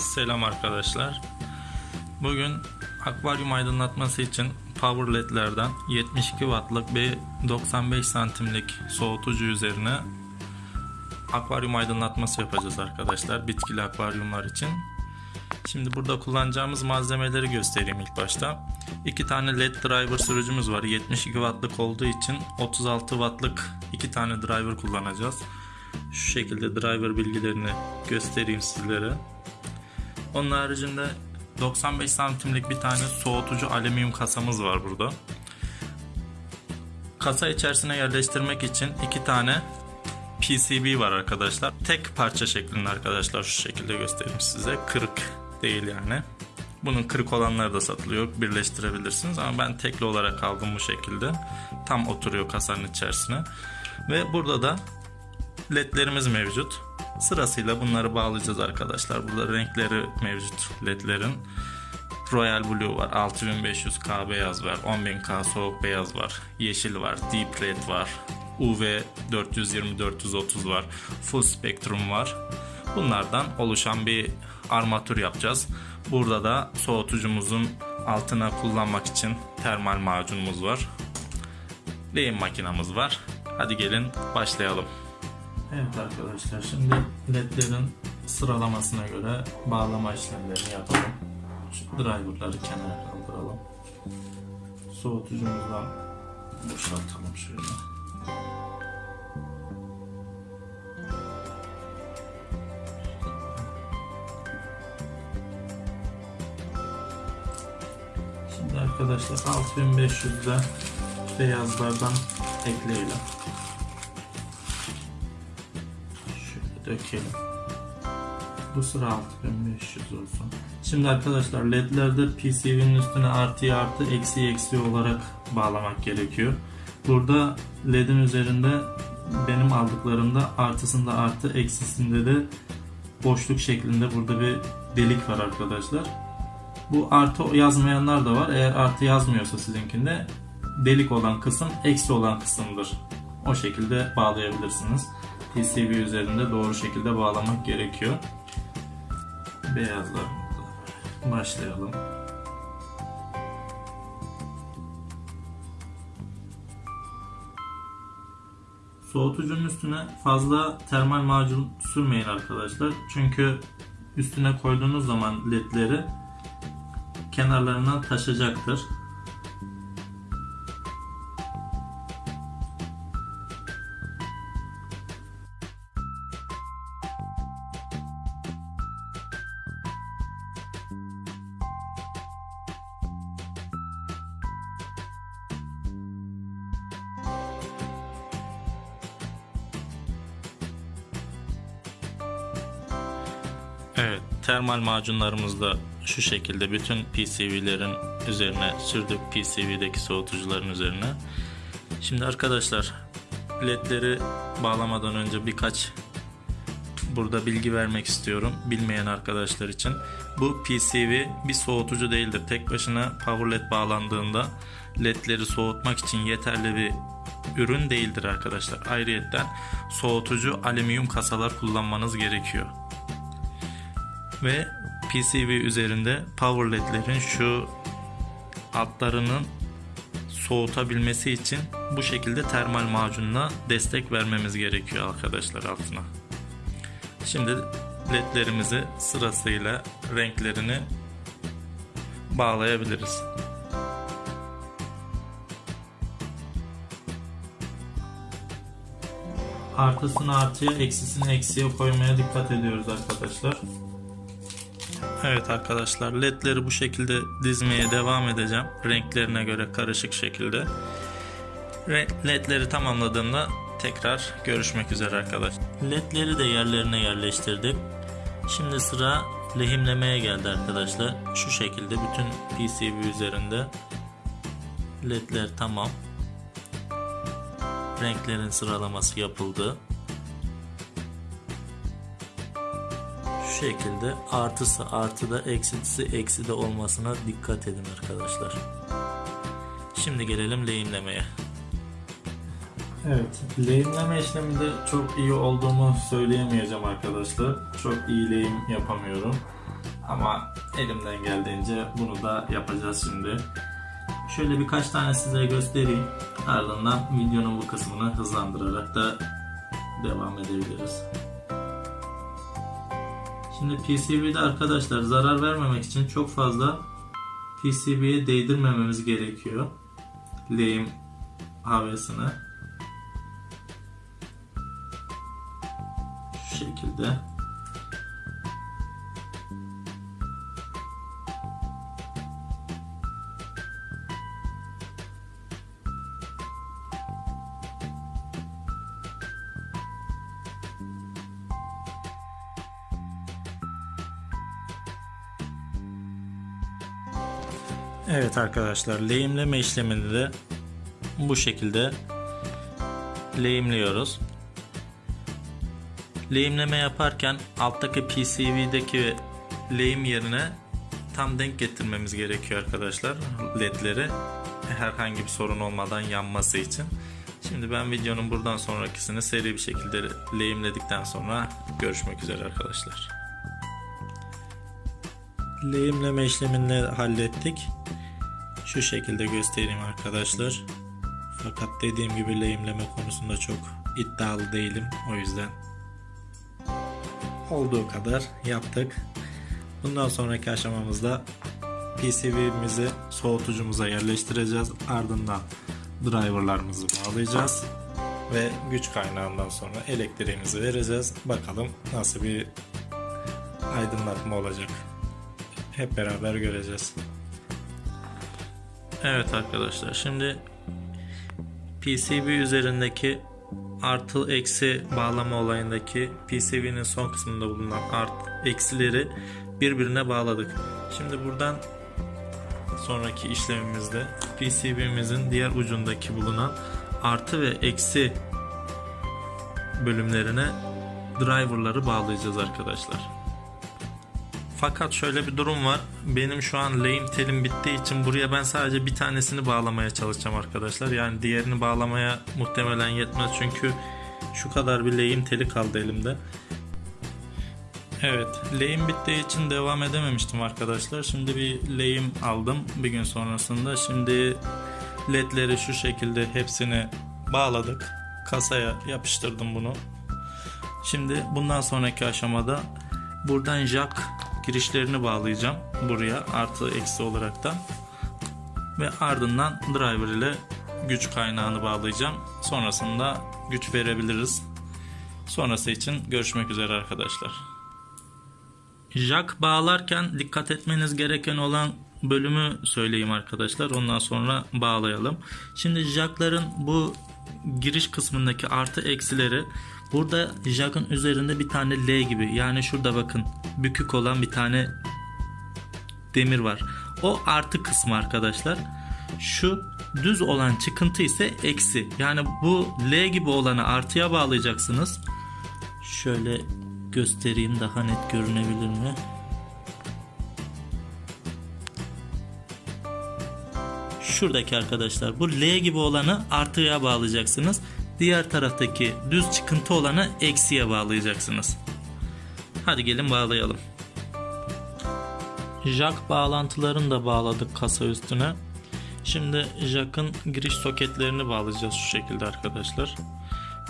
Selam arkadaşlar. Bugün akvaryum aydınlatması için Power LED'lerden 72 wattlık bir 95 santimlik soğutucu üzerine akvaryum aydınlatması yapacağız arkadaşlar. Bitkili akvaryumlar için. Şimdi burada kullanacağımız malzemeleri göstereyim ilk başta. İki tane LED driver sürücümüz var. 72 wattlık olduğu için 36 wattlık iki tane driver kullanacağız. Şu şekilde driver bilgilerini göstereyim sizlere. Onun haricinde 95 santimlik bir tane soğutucu alüminyum kasamız var burada. Kasa içerisine yerleştirmek için iki tane PCB var arkadaşlar. Tek parça şeklinde arkadaşlar şu şekilde göstereyim size. Kırık değil yani. Bunun kırık olanları da satılıyor. Birleştirebilirsiniz ama ben tekli olarak aldım bu şekilde. Tam oturuyor kasanın içerisine. Ve burada da ledlerimiz mevcut. Sırasıyla bunları bağlayacağız arkadaşlar. Burada renkleri mevcut ledlerin. Royal Blue var, 6500K beyaz var, 10000K soğuk beyaz var, yeşil var, Deep Red var, UV 420-430 var, Full Spectrum var. Bunlardan oluşan bir armatür yapacağız. Burada da soğutucumuzun altına kullanmak için termal macunumuz var. Lehim makinamız var. Hadi gelin başlayalım. Evet arkadaşlar şimdi ledlerin sıralamasına göre bağlama işlemlerini yapalım. Şu driverları kenara kaldıralım. Soğutucumuzdan boşaltalım şöyle. Şimdi arkadaşlar 6500'de beyazlardan ekleyelim. Dökelim. Bu sıra 6500 olsun. Şimdi arkadaşlar ledlerde PCB'nin üstüne artı artı eksi eksi olarak bağlamak gerekiyor. Burada ledin üzerinde benim aldıklarımda artısında artı eksisinde de boşluk şeklinde burada bir delik var arkadaşlar. Bu artı yazmayanlar da var. Eğer artı yazmıyorsa sizinkinde delik olan kısım eksi olan kısımdır. O şekilde bağlayabilirsiniz. PCB üzerinde doğru şekilde bağlamak gerekiyor. Beyazlar başlayalım. Soğutucunun üstüne fazla termal macun sürmeyin arkadaşlar. Çünkü üstüne koyduğunuz zaman ledleri kenarlarından taşacaktır. Evet, termal macunlarımız da şu şekilde bütün PCB'lerin üzerine sürdük PCB'deki soğutucuların üzerine. Şimdi arkadaşlar ledleri bağlamadan önce birkaç burada bilgi vermek istiyorum bilmeyen arkadaşlar için. Bu PCB bir soğutucu değildir. Tek başına power led bağlandığında ledleri soğutmak için yeterli bir ürün değildir arkadaşlar. Ayrıyetten soğutucu alüminyum kasalar kullanmanız gerekiyor ve PCB üzerinde power ledlerin şu altlarının soğutabilmesi için bu şekilde termal macunla destek vermemiz gerekiyor arkadaşlar altına. Şimdi ledlerimizi sırasıyla renklerini bağlayabiliriz. Artısını artıya, eksisini eksiye koymaya dikkat ediyoruz arkadaşlar. Evet arkadaşlar ledleri bu şekilde dizmeye devam edeceğim. Renklerine göre karışık şekilde. Ledleri tamamladığımda tekrar görüşmek üzere arkadaşlar. Ledleri de yerlerine yerleştirdik. Şimdi sıra lehimlemeye geldi arkadaşlar. Şu şekilde bütün PCB üzerinde ledler tamam. Renklerin sıralaması yapıldı. Şekilde artısı artıda eksisi eksi de olmasına dikkat edin arkadaşlar. Şimdi gelelim lehimlemeye. Evet, lehimleme işleminde çok iyi olduğumu söyleyemeyeceğim arkadaşlar. Çok iyi lehim yapamıyorum. Ama elimden geldiğince bunu da yapacağız şimdi. Şöyle birkaç tane size göstereyim. Ardından videonun bu kısmını hızlandırarak da devam edebiliriz. Şimdi PCB'de arkadaşlar zarar vermemek için çok fazla PCB'ye değdirmememiz gerekiyor. Lehim havasını. Şu şekilde. Evet arkadaşlar lehimleme işlemini de bu şekilde lehimliyoruz. Lehimleme yaparken alttaki PCB'deki lehim yerine tam denk getirmemiz gerekiyor arkadaşlar ledleri herhangi bir sorun olmadan yanması için. Şimdi ben videonun buradan sonrakisini seri bir şekilde lehimledikten sonra görüşmek üzere arkadaşlar. Lehimleme işlemini hallettik. Şu şekilde göstereyim arkadaşlar. Fakat dediğim gibi lehimleme konusunda çok iddialı değilim. O yüzden olduğu kadar yaptık. Bundan sonraki aşamamızda PCB'mizi soğutucumuza yerleştireceğiz. Ardından driverlarımızı bağlayacağız. Ve güç kaynağından sonra elektriğimizi vereceğiz. Bakalım nasıl bir aydınlatma olacak. Hep beraber göreceğiz. Evet arkadaşlar şimdi PCB üzerindeki artı eksi bağlama olayındaki PCB'nin son kısmında bulunan artı eksileri birbirine bağladık. Şimdi buradan sonraki işlemimizde PCB'mizin diğer ucundaki bulunan artı ve eksi bölümlerine driverları bağlayacağız arkadaşlar. Fakat şöyle bir durum var. Benim şu an lehim telim bittiği için buraya ben sadece bir tanesini bağlamaya çalışacağım arkadaşlar. Yani diğerini bağlamaya muhtemelen yetmez çünkü şu kadar bir lehim teli kaldı elimde. Evet, lehim bittiği için devam edememiştim arkadaşlar. Şimdi bir lehim aldım bir gün sonrasında. Şimdi ledleri şu şekilde hepsini bağladık. Kasaya yapıştırdım bunu. Şimdi bundan sonraki aşamada buradan jack girişlerini bağlayacağım buraya artı eksi olaraktan. Ve ardından driver ile güç kaynağını bağlayacağım. Sonrasında güç verebiliriz. Sonrası için görüşmek üzere arkadaşlar. Jack bağlarken dikkat etmeniz gereken olan bölümü söyleyeyim arkadaşlar. Ondan sonra bağlayalım. Şimdi jackların bu giriş kısmındaki artı eksileri Burada jack'ın üzerinde bir tane L gibi yani şurada bakın bükük olan bir tane demir var. O artı kısmı arkadaşlar. Şu düz olan çıkıntı ise eksi. Yani bu L gibi olanı artıya bağlayacaksınız. Şöyle göstereyim daha net görünebilir mi? Şuradaki arkadaşlar bu L gibi olanı artıya bağlayacaksınız. Diğer taraftaki düz çıkıntı olanı eksiye bağlayacaksınız. Hadi gelin bağlayalım. Jack bağlantılarını da bağladık kasa üstüne. Şimdi jack'ın giriş soketlerini bağlayacağız şu şekilde arkadaşlar.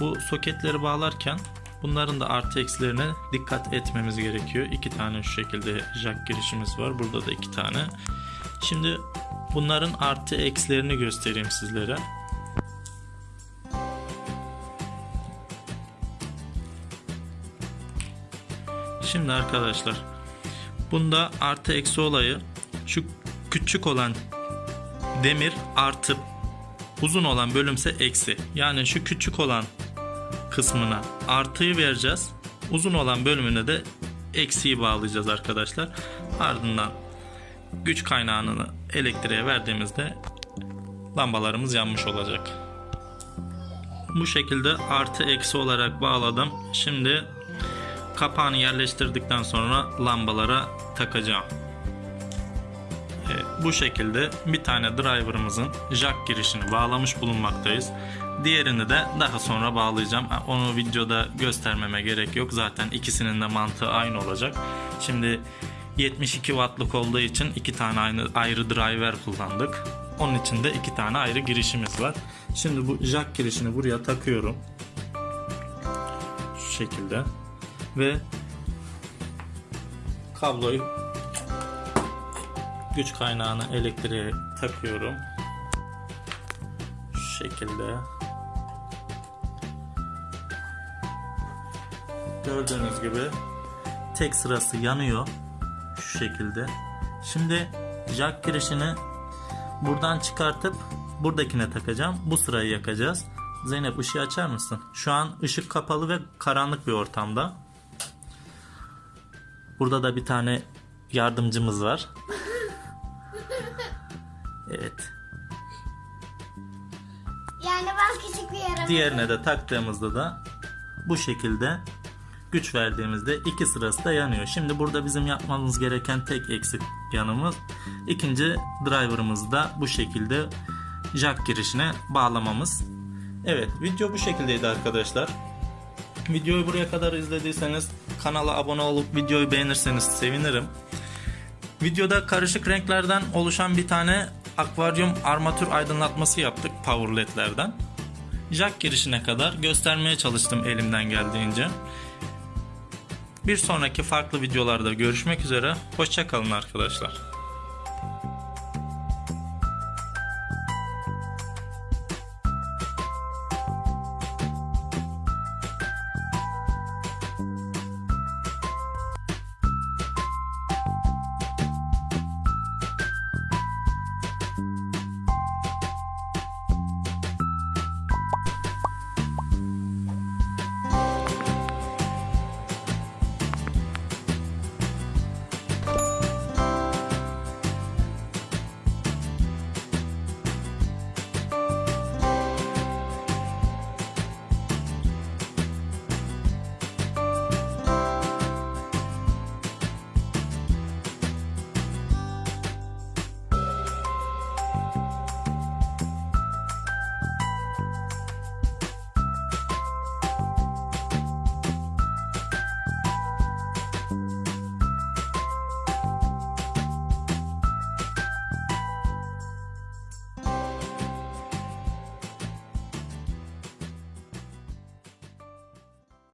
Bu soketleri bağlarken bunların da artı eksilerine dikkat etmemiz gerekiyor. İki tane şu şekilde jack girişimiz var. Burada da iki tane. Şimdi bunların artı eksilerini göstereyim sizlere. Şimdi arkadaşlar bunda artı eksi olayı şu küçük olan demir artı uzun olan bölümse eksi. Yani şu küçük olan kısmına artıyı vereceğiz. Uzun olan bölümüne de eksiyi bağlayacağız arkadaşlar. Ardından güç kaynağını elektriğe verdiğimizde lambalarımız yanmış olacak. Bu şekilde artı eksi olarak bağladım. Şimdi kapağını yerleştirdikten sonra lambalara takacağım. Evet, bu şekilde bir tane driver'ımızın jack girişini bağlamış bulunmaktayız. Diğerini de daha sonra bağlayacağım. Onu videoda göstermeme gerek yok. Zaten ikisinin de mantığı aynı olacak. Şimdi 72 wattlık olduğu için iki tane aynı, ayrı driver kullandık. Onun için de iki tane ayrı girişimiz var. Şimdi bu jack girişini buraya takıyorum. Şu şekilde. Ve kabloyu güç kaynağını elektriğe takıyorum. Şu şekilde. Gördüğünüz gibi tek sırası yanıyor. Şu şekilde. Şimdi jack girişini buradan çıkartıp buradakine takacağım. Bu sırayı yakacağız. Zeynep ışığı açar mısın? Şu an ışık kapalı ve karanlık bir ortamda. Burada da bir tane yardımcımız var. Evet. Yani ben küçük bir yaramazım. Diğerine de taktığımızda da bu şekilde güç verdiğimizde iki sırası da yanıyor. Şimdi burada bizim yapmamız gereken tek eksik yanımız ikinci driver'ımızı da bu şekilde jack girişine bağlamamız. Evet video bu şekildeydi arkadaşlar. Videoyu buraya kadar izlediyseniz kanala abone olup videoyu beğenirseniz sevinirim. Videoda karışık renklerden oluşan bir tane akvaryum armatür aydınlatması yaptık power ledlerden. Jack girişine kadar göstermeye çalıştım elimden geldiğince. Bir sonraki farklı videolarda görüşmek üzere. Hoşçakalın arkadaşlar.